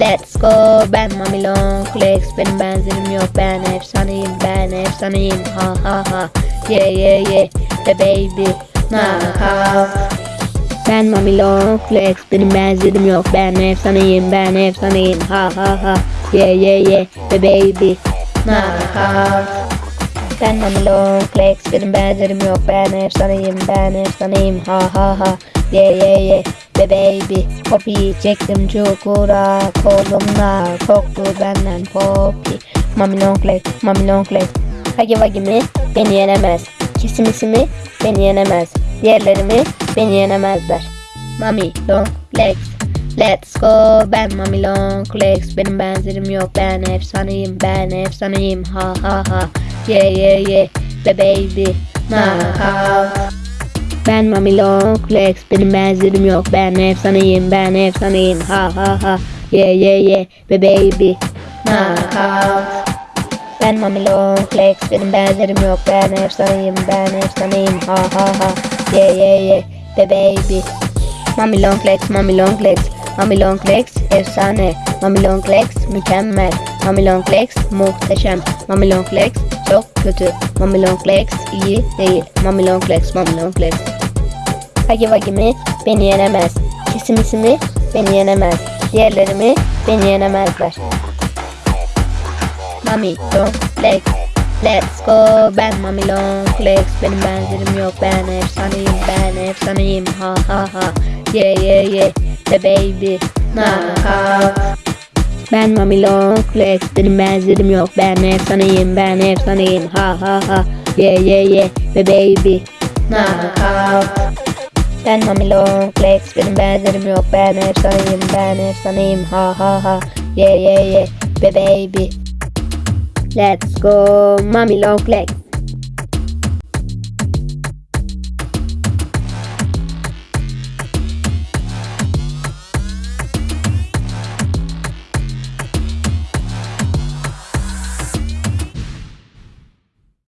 Let's go. Ben Mami Long Flex Benim benzerim yok. Ben efsaneyim ben efsaneyim. Ha ha ha. Yeah yeah yeah The baby Knockout Ben Mami Long Flex Benim benzerim yok. Ben efsaneyim ben efsaneyim. Ha ha ha. Yeah yeah yeah The baby Knockout ben Mami Long Flex Benim benzerim yok. Ben efsaneyim. Ben efsaneyim. Ha ha ha. Yeah yeah yeah Be baby. Poppy. Çektim çukura. Kolumla Koktu benden Poppy. Mami Long Flex Mami Long Flex Hagi Vagi mi? Beni yenemez. Kesimisi mi? Beni yenemez. Diğerleri mi? Beni yenemezler. Mami Long Flex Let's go. Ben Mami Long Legs Benim benzerim yok. Ben efsaneyim ben efsaneyim. Ha ha ha. Yeah yeah yeah Be baby Knockout Ben Mami Long Legs Benim benzerim yok. Ben efsaneyim ben efsaneyim. Ha ha ha. Yeah yeah yeah Be baby Knockout ben Mami Long Legs Benim benzerim yok. Ben efsaneyim ben efsaneyim. Ha ha ha. Yeah yeah yeah Be baby Mami Long Legs, Mami Legs, Mami Long Legs efsane, Mami Long Legs mükemmel, Mami Long Legs muhteşem, Mami Long Legs çok kötü, Mami Long Legs iyi değil, Mami Long Legs, Mami Long Legs. Hagi Vagi mi? Beni yenemez. Kesimisi mi? Beni yenemez. Diğerleri mi? Beni yenemezler. Mami Long Legs. Let's go ben Mami Long Legs Benim benzerim yok ben efsaneyim ben efsaneyim ha ha ha Yeah yeah yeah The baby. Knockout Ben Mami Long Legs Benim benzerim yok. Ben efsaneyim ben efsaneyim ha ha ha. Yeah yeah yeah. The baby. Knockout ben Mami Long Legs Benim benzerim yok. Ben efsaneyim ben efsaneyim ha ha ha. Yeah yeah yeah. Be baby. Let's go. Mami Long Legs